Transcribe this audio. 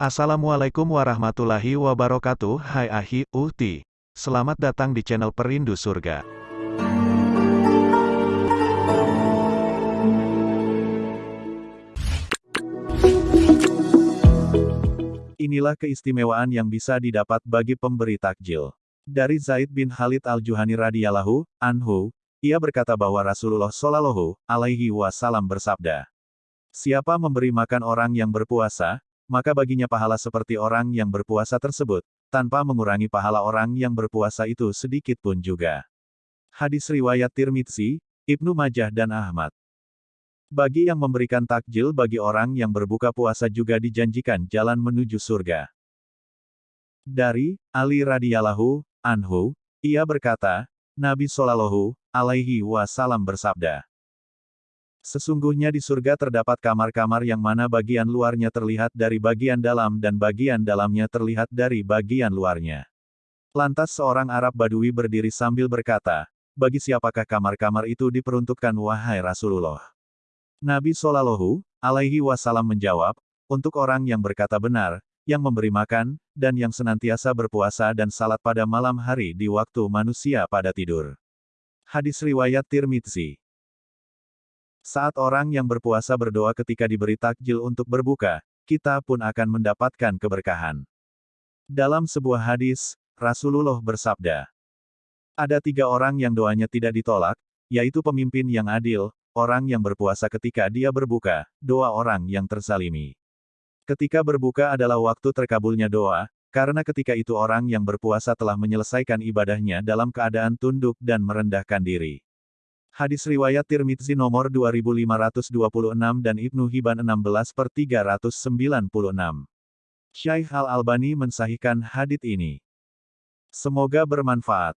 Assalamualaikum warahmatullahi wabarakatuh Hai Ahi, Uhti Selamat datang di channel Perindu Surga Inilah keistimewaan yang bisa didapat bagi pemberi takjil. Dari Zaid bin Khalid al-Juhani radhiyallahu anhu, ia berkata bahwa Rasulullah Shallallahu alaihi wasallam bersabda, Siapa memberi makan orang yang berpuasa, maka baginya pahala seperti orang yang berpuasa tersebut, tanpa mengurangi pahala orang yang berpuasa itu sedikit pun juga. Hadis riwayat Tirmidzi, Ibnu Majah dan Ahmad. Bagi yang memberikan takjil bagi orang yang berbuka puasa juga dijanjikan jalan menuju surga. Dari Ali radhiyallahu anhu, ia berkata, Nabi Shallallahu alaihi wasallam bersabda, Sesungguhnya di surga terdapat kamar-kamar yang mana bagian luarnya terlihat dari bagian dalam dan bagian dalamnya terlihat dari bagian luarnya. Lantas seorang Arab Badui berdiri sambil berkata, bagi siapakah kamar-kamar itu diperuntukkan wahai Rasulullah? Nabi Shallallahu alaihi wasallam menjawab, untuk orang yang berkata benar, yang memberi makan, dan yang senantiasa berpuasa dan salat pada malam hari di waktu manusia pada tidur. Hadis Riwayat Tirmidzi saat orang yang berpuasa berdoa ketika diberi takjil untuk berbuka, kita pun akan mendapatkan keberkahan. Dalam sebuah hadis, Rasulullah bersabda, ada tiga orang yang doanya tidak ditolak, yaitu pemimpin yang adil, orang yang berpuasa ketika dia berbuka, doa orang yang terzalimi. Ketika berbuka adalah waktu terkabulnya doa, karena ketika itu orang yang berpuasa telah menyelesaikan ibadahnya dalam keadaan tunduk dan merendahkan diri. Hadis riwayat Tirmidzi nomor 2526 dan Ibnu Hibban 16 per 396. Syaikh Al-Albani mensahihkan hadits ini. Semoga bermanfaat.